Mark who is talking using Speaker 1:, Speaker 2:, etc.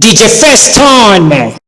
Speaker 1: DJ Feston, man.